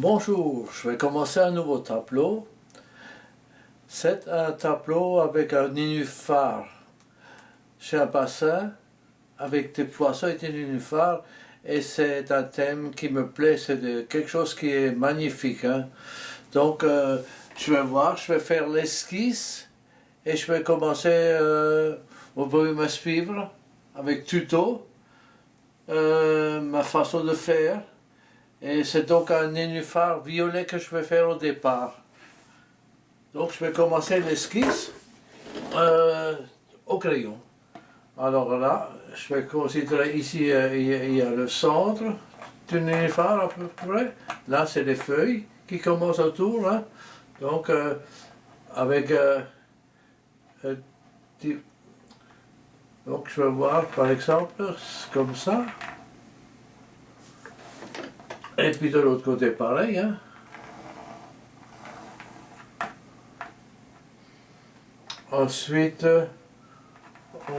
Bonjour, je vais commencer un nouveau tableau. C'est un tableau avec un nénuphar. C'est un bassin avec des poissons et des nénuphars et c'est un thème qui me plaît, c'est quelque chose qui est magnifique. Hein. Donc euh, je vais voir, je vais faire l'esquisse et je vais commencer, euh, vous pouvez me suivre avec tuto, euh, ma façon de faire. Et c'est donc un nénuphar violet que je vais faire au départ. Donc je vais commencer l'esquisse euh, au crayon. Alors là, je vais considérer ici, euh, il y a le centre du nénuphar à peu près. Là, c'est les feuilles qui commencent autour. Donc, euh, avec... donc je vais voir par exemple comme ça. Et puis de l'autre côté, pareil. Hein. Ensuite, on...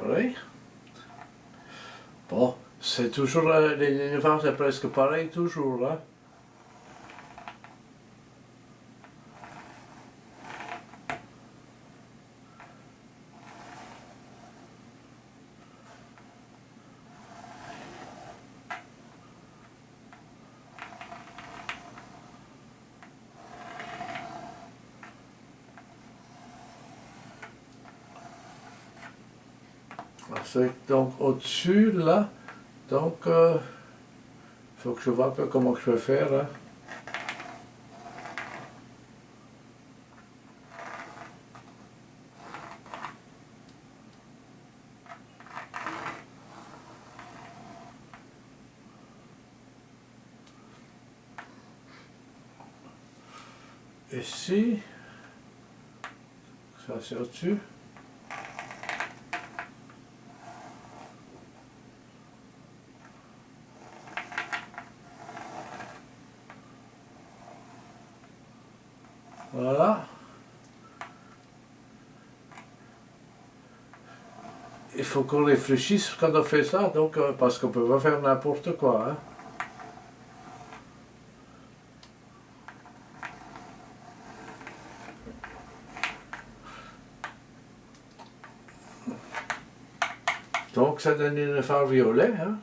Pareil. Bon, c'est toujours, euh, les nénuphars c'est presque pareil toujours. Hein. Donc au-dessus, là. Donc, il euh, faut que je vois un peu comment je vais faire. Hein. Ici, ça c'est au-dessus. Voilà. Il faut qu'on réfléchisse quand on fait ça, donc, euh, parce qu'on peut pas faire n'importe quoi. Hein. Donc ça donne une phare violet. Hein.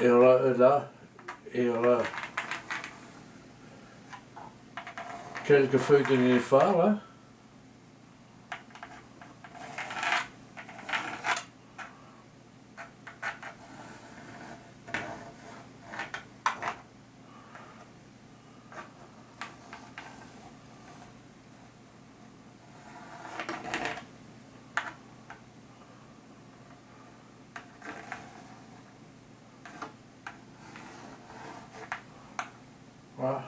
Et là, et là, quelques feuilles de nénuphar. Hein. Voilà.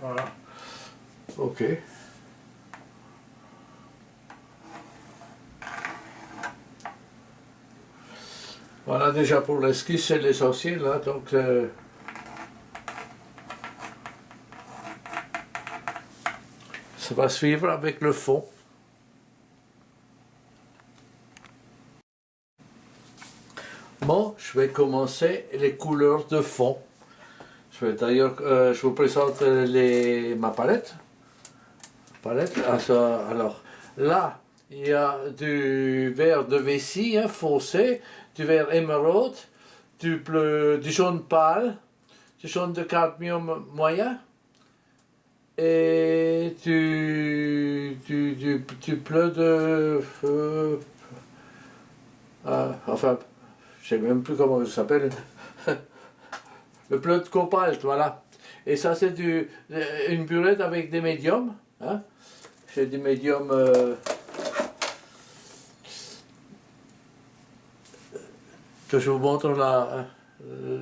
Voilà. Ok. Voilà déjà pour l'esquisse, c'est l'essentiel, là, donc euh, ça va suivre avec le fond. Bon, je vais commencer les couleurs de fond. Je vais d'ailleurs, euh, je vous présente ma palette. palette. Ah, alors, là, il y a du vert de vessie hein, foncé, du vert émeraude, du bleu, du jaune pâle, du jaune de cadmium moyen et du, du, de... Euh, enfin, je sais même plus comment ça s'appelle le bleu de cobalt, voilà. Et ça, c'est une burette avec des médiums. Hein. J'ai des médiums... Euh, que je vous montre la,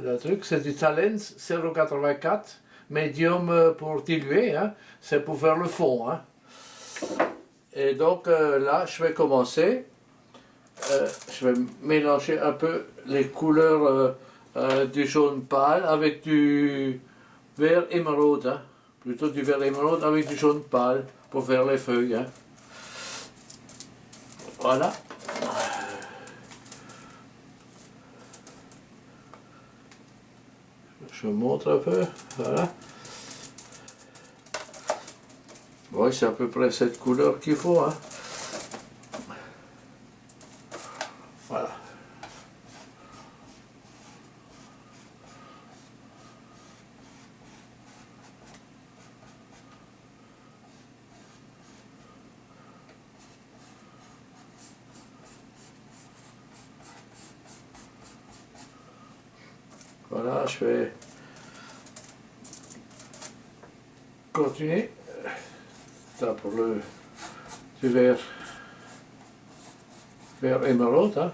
la truc. C'est du Talens 084, médium euh, pour diluer. Hein. C'est pour faire le fond. Hein. Et donc euh, là, je vais commencer. je vais mélanger un peu les couleurs euh, du jaune pâle avec du vert émeraude, hein. plutôt du vert émeraude avec du jaune pâle pour faire les feuilles. Voilà. Je montre un peu, voilà. Oui, c'est à peu près cette couleur qu'il faut. Hein. Voilà. Voilà, je vais continuer. Ça pour le du vert, vert émeraude.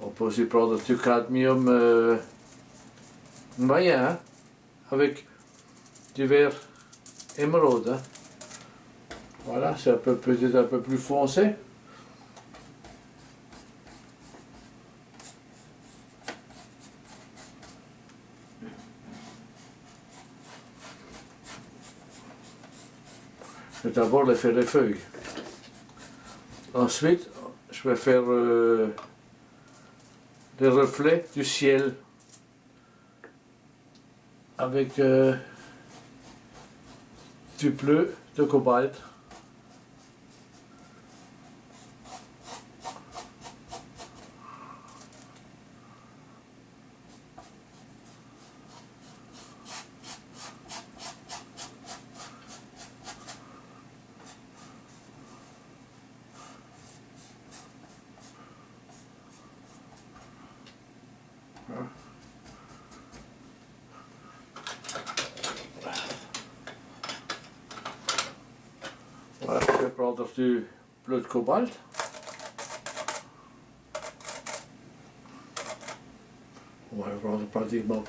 On peut aussi prendre du cadmium moyen avec du vert émeraude. Voilà, c'est un peu peut-être un peu plus foncé. D'abord les faire les feuilles. Ensuite, je vais faire euh, les reflets du ciel avec euh, du bleu de cobalt.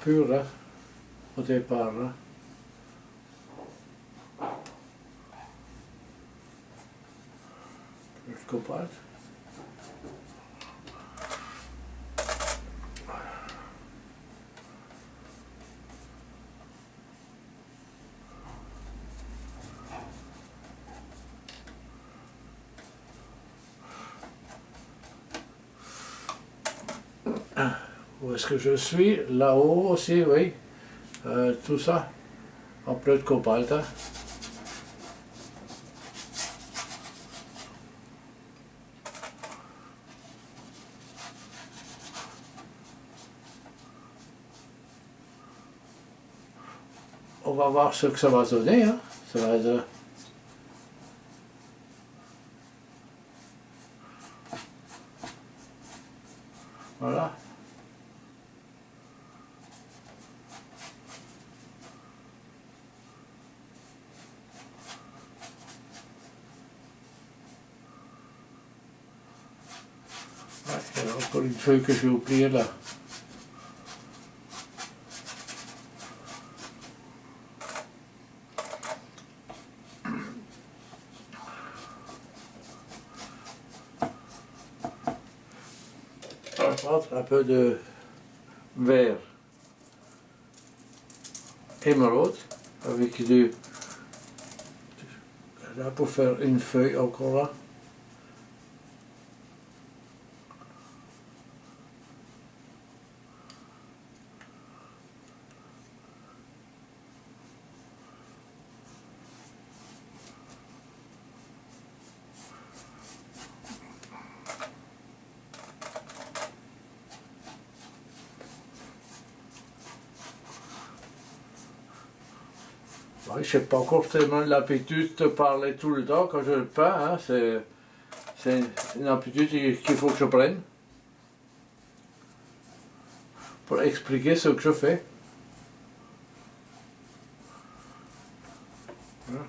pure, og det er bare Escobar. Ah. Où est-ce que je suis? Là-haut aussi, oui. Euh, tout ça en bleu de cobalt. Hein. On va voir ce que ça va donner. Hein. Ça va être... Voilà. Ouais, il y a encore une feuille que j'ai là. Un peu de vert émeraude avec du là pour faire une feuille encore là. Je n'ai pas tellement l'habitude de parler tout le temps quand je le peins. Hein, c'est une habitude qu'il faut que je prenne pour expliquer ce que je fais. Voilà.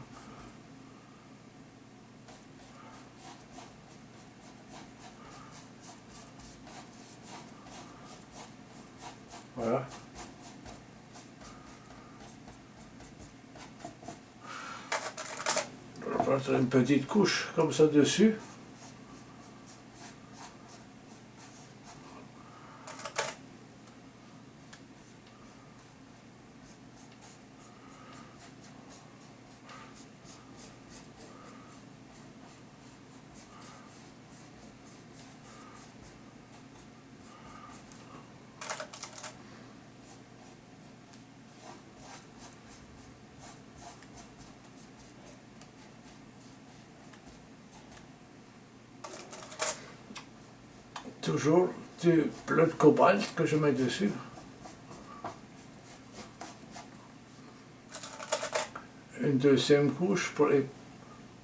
Voilà. On va mettre une petite couche comme ça dessus. Toujours du bleu de cobalt que je mets dessus. Une deuxième couche pour,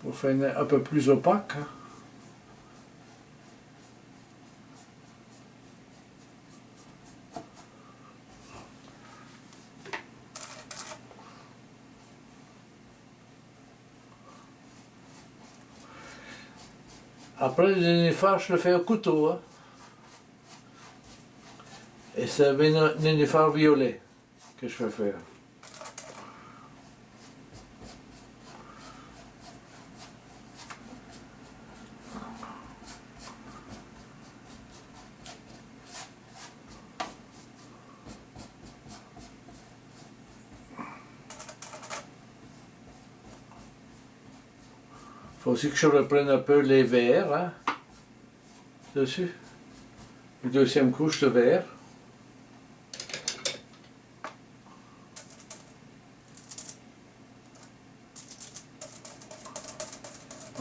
pour faire un peu plus opaque. Hein. Après le nénuphar, je le fais au couteau. Hein. C'est un nénuphar violet que je vais faire. faut aussi que je reprenne un peu les verres hein, dessus. Une deuxième couche de verre.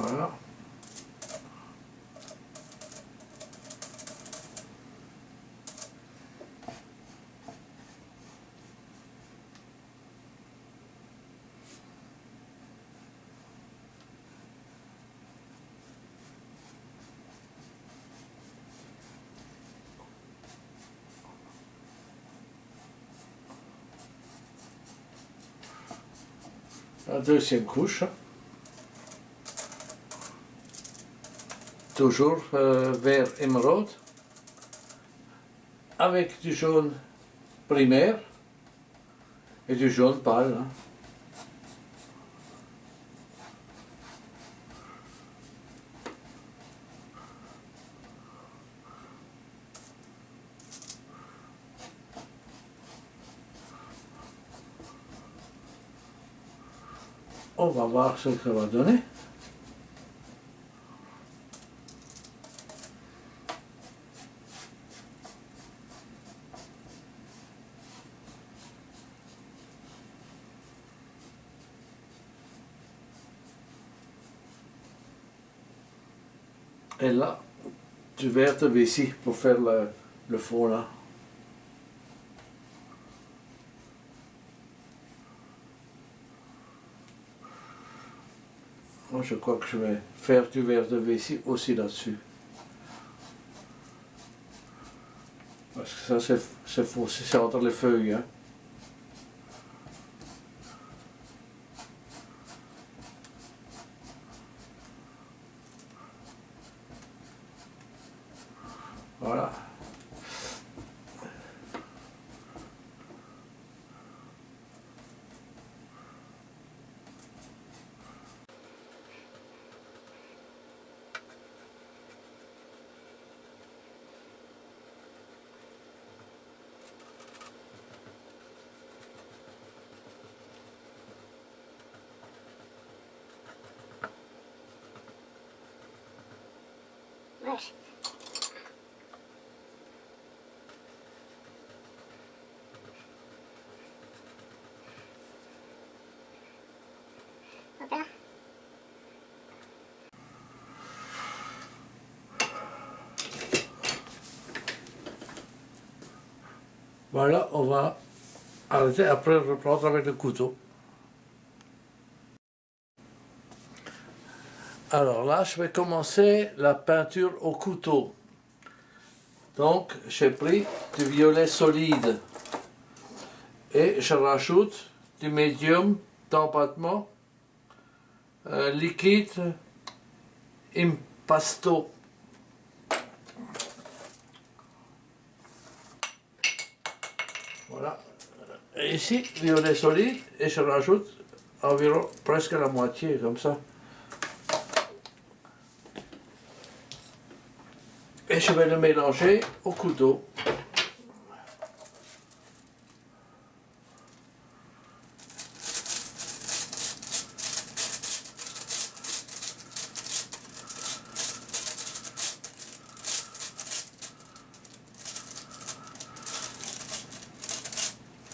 Voilà. la deuxième couche. Toujours euh, vert émeraude, avec du jaune primaire et du jaune pâle. Hein. On va voir ce que ça va donner. Et là, verre de vessie pour faire le, le fond là. Je crois que je vais faire du verre de vessie aussi là-dessus. Parce que ça, c'est faux, c'est entre les feuilles. Hein. Dobra. Voilà, on va arrêter, après reprendre avec le couteau. Alors là, je vais commencer la peinture au couteau. Donc, j'ai pris du violet solide et je rajoute du médium d'empattement liquide impasto. Voilà. Ici, violet solide et je rajoute environ presque la moitié, comme ça. Et je vais le mélanger au couteau.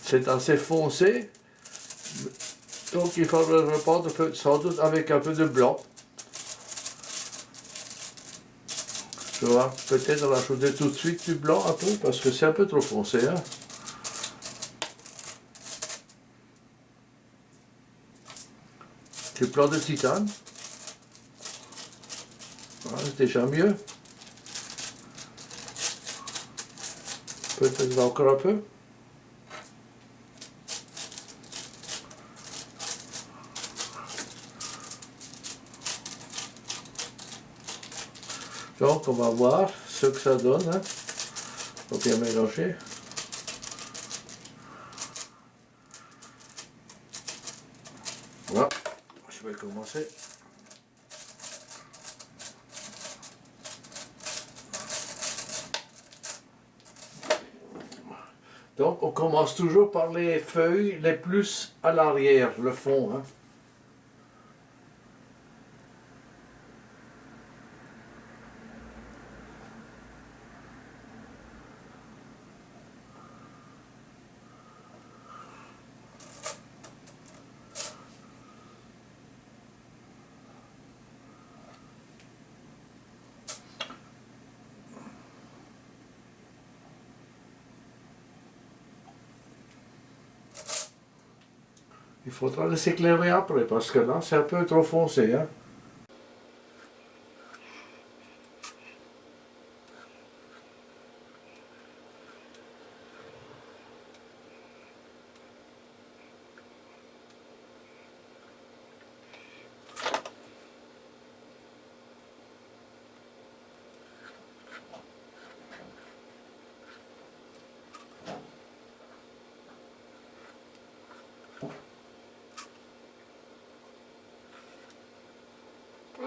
C'est assez foncé, donc il faut le reprendre sans doute avec un peu de blanc. Peut-être rajouter tout de suite du blanc un peu parce que c'est un peu trop foncé. Hein. Du blanc de titane. c'est déjà mieux. Peut-être encore un peu. Donc on va voir ce que ça donne. Hein. Faut bien mélanger. Voilà, je vais commencer. Donc on commence toujours par les feuilles les plus à l'arrière, le fond. Hein. Il faudra les éclairer après, parce que là, c'est un peu trop foncé. Hein.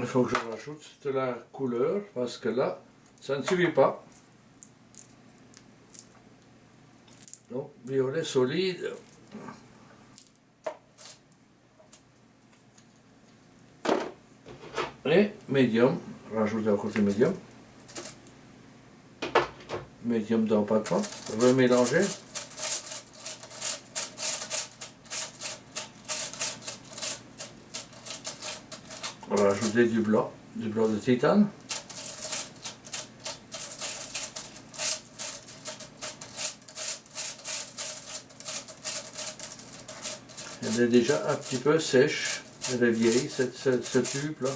Il faut que je rajoute de la couleur parce que là, ça ne suffit pas. Donc, violet solide. Et médium, rajouter encore du médium. Médium dans pas trop. Remélanger. Du blanc, du blanc de titane. Elle est déjà un petit peu sèche, elle est vieille, ce tube là.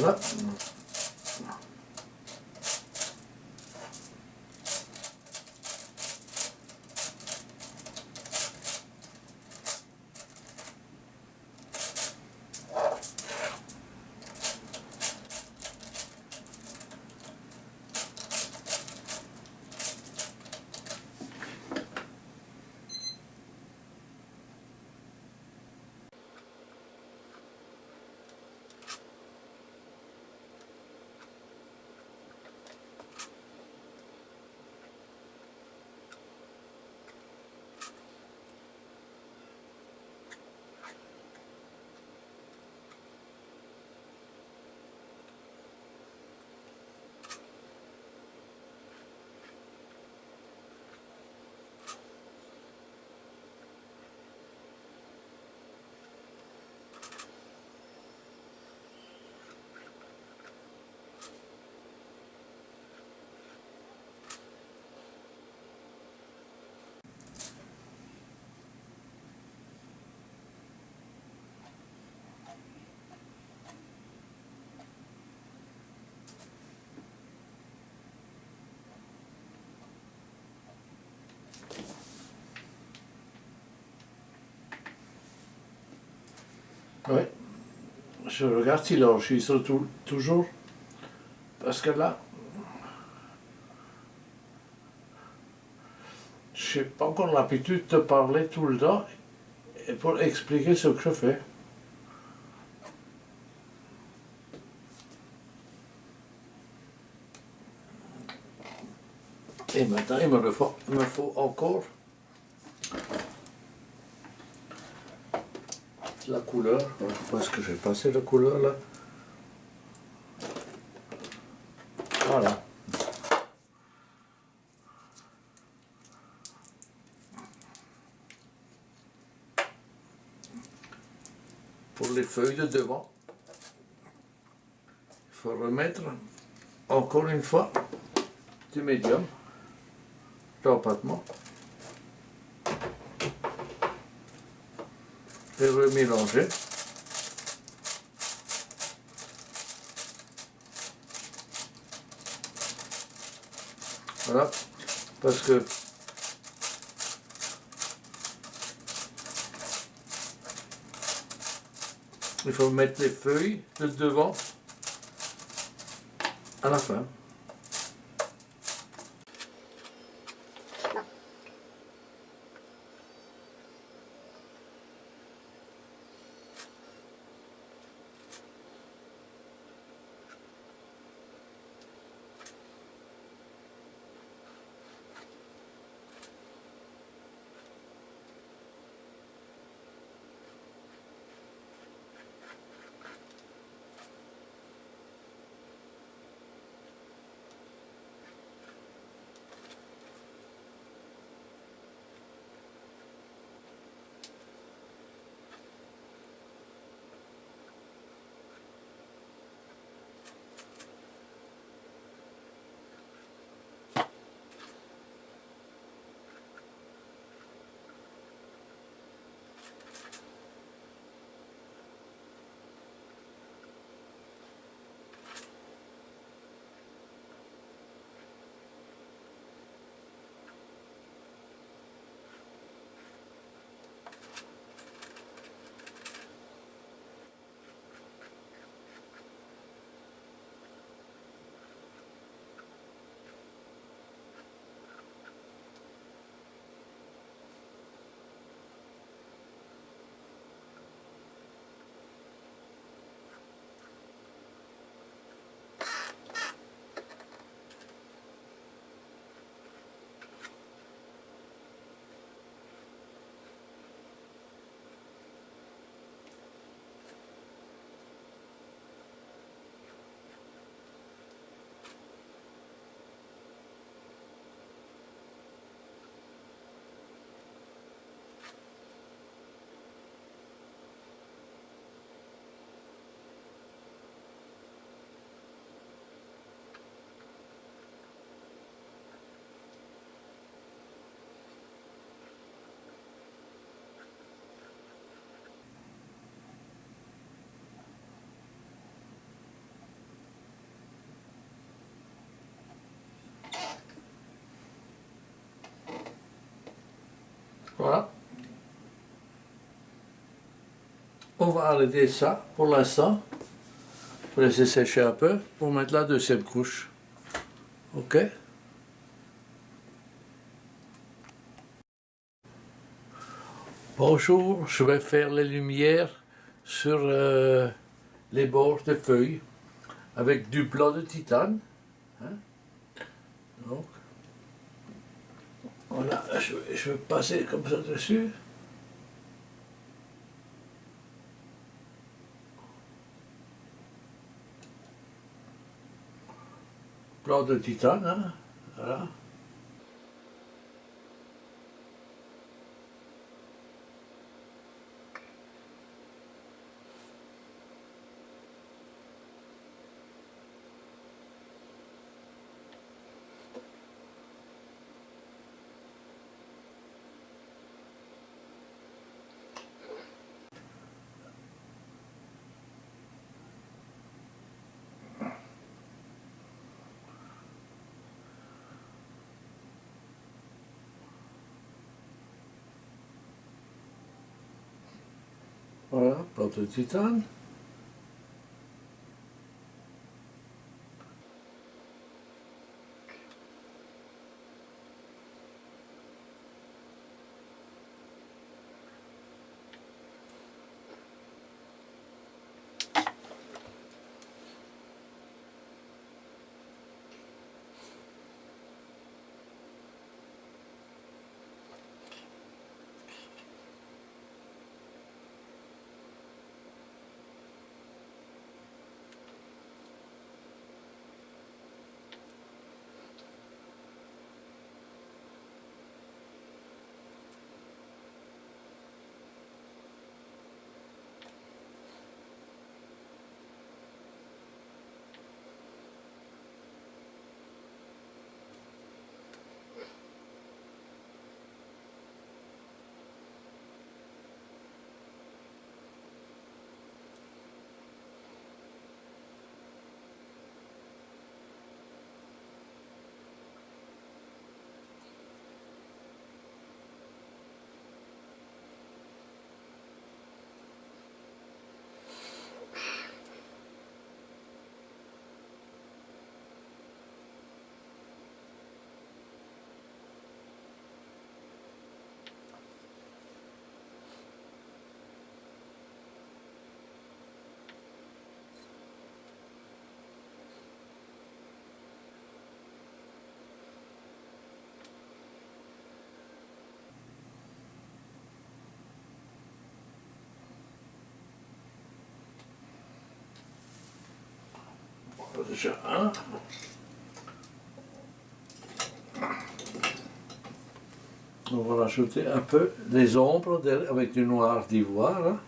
Voilà. Oui. Je regarde s'il enregistre tout, toujours. Parce que là, je n'ai pas encore l'habitude de parler tout le temps et pour expliquer ce que je fais. Et maintenant, il me faut, il me faut encore la couleur. Où est-ce que j'ai passé la couleur là Voilà. Pour les feuilles de devant, il faut remettre encore une fois du médium d'empattement. Et remélanger. Voilà, parce que il faut mettre les feuilles de devant à la fin. Voilà. On va arrêter ça pour l'instant. Pour laisser sécher un peu pour mettre la deuxième couche. Ok Bonjour, je vais faire les lumières sur euh, les bords de feuilles avec du blanc de titane. Hein. Donc, voilà, je, je vais passer comme ça dessus. Blanc de titane, hein, voilà. Voilà, plante de. Déjà un. On va rajouter un peu des ombres avec du noir d'ivoire. Hein.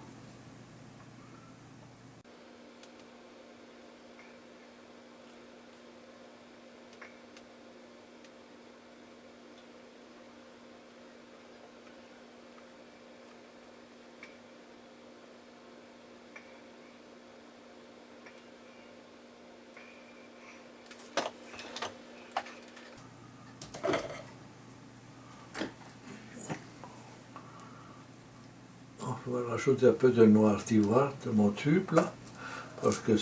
Je vais rajouter un peu de noir d'ivoire de mon tube là, parce que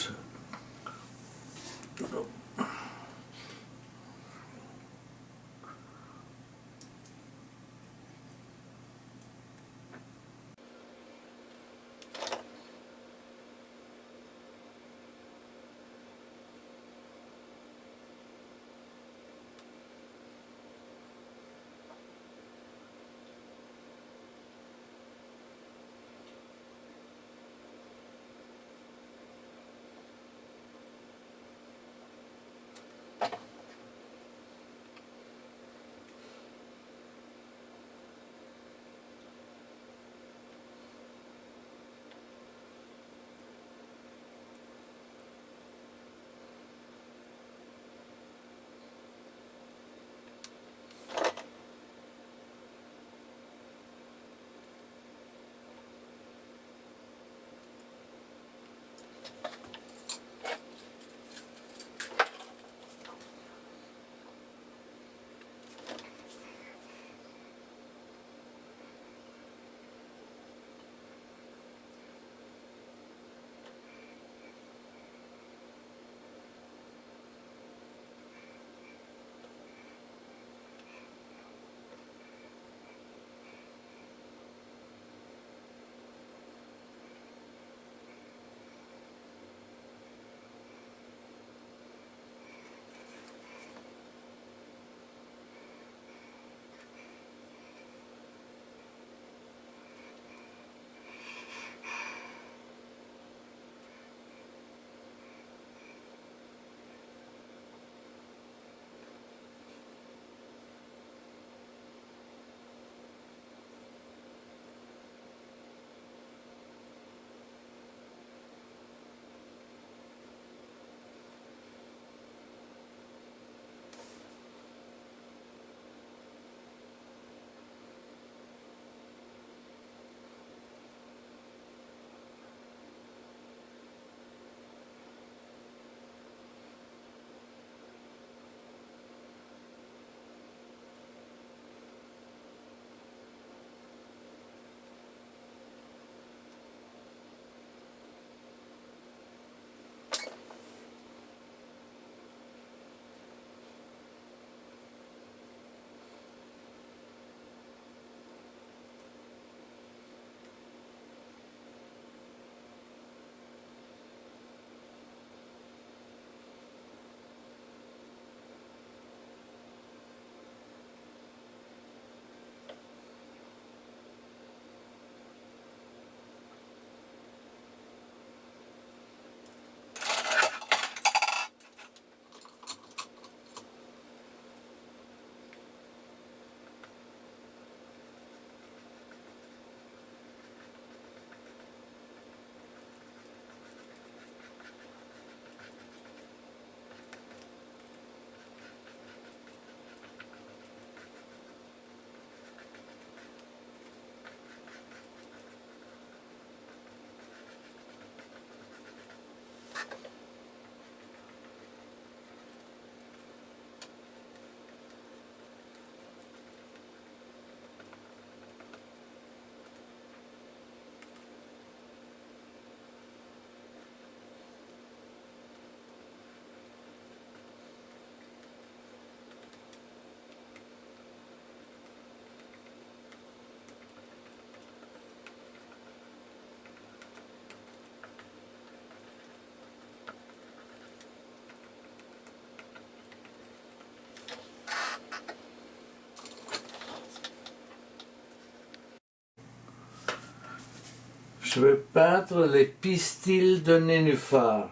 Je vais peindre les pistils de nénuphar.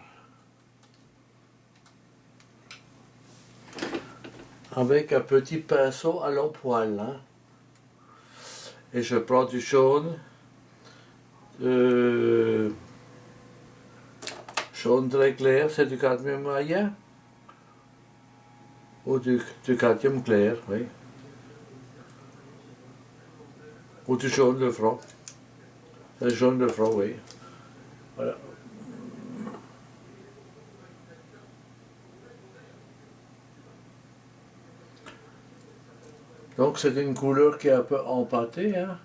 Avec un petit pinceau à long poil. Hein. Et je prends du jaune. Euh, jaune très clair, c'est du cadmium moyen. Ou du, du cadmium clair, oui. Ou du jaune de front. Le jaune de front, oui. Voilà. Donc c'est une couleur qui est un peu empâtée, hein.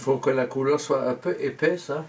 Faut que la couleur soit un peu épaisse. Hein.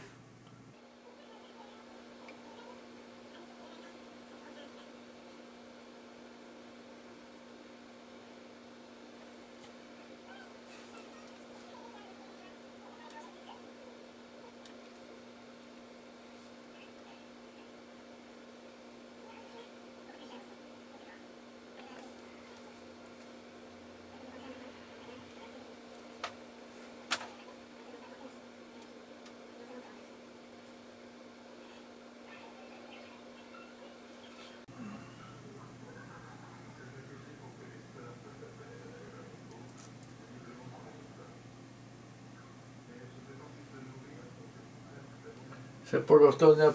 C'est pour leur donner un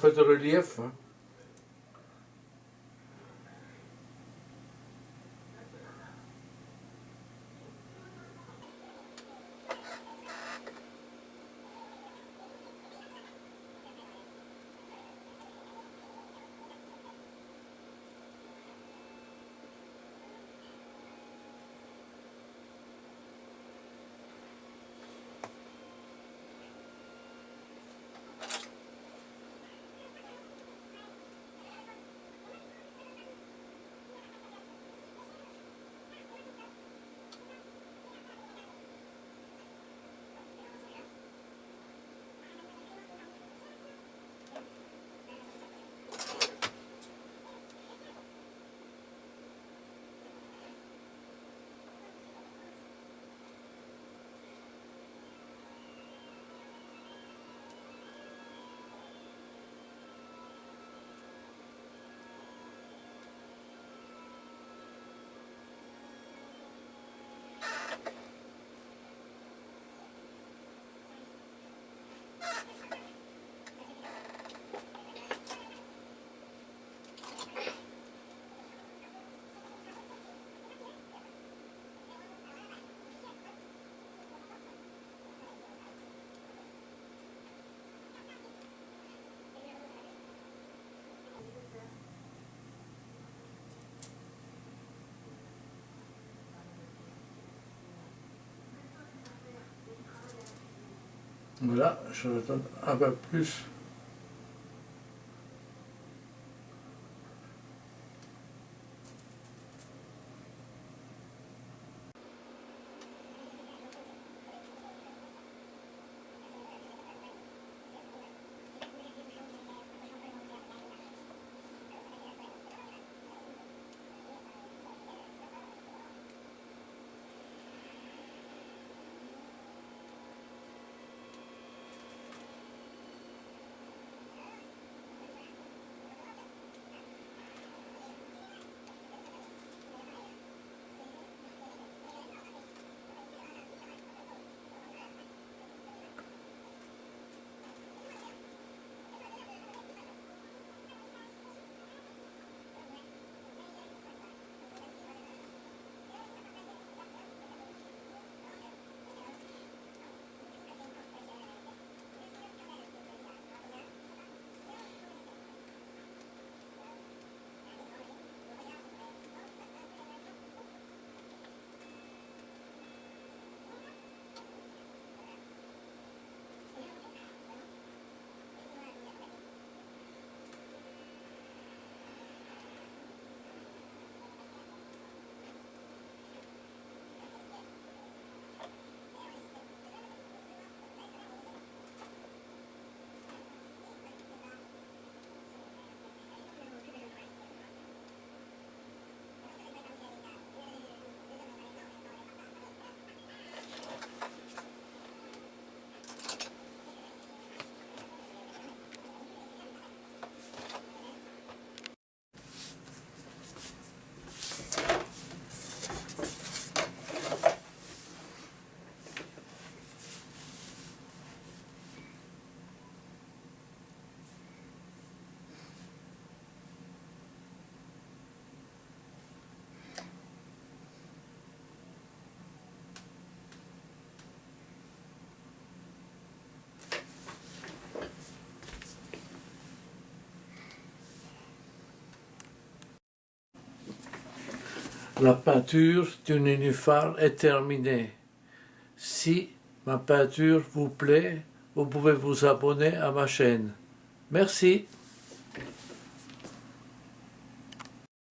Voilà, je donne un peu plus. La peinture du nénuphar est terminée. Si ma peinture vous plaît, vous pouvez vous abonner à ma chaîne. Merci.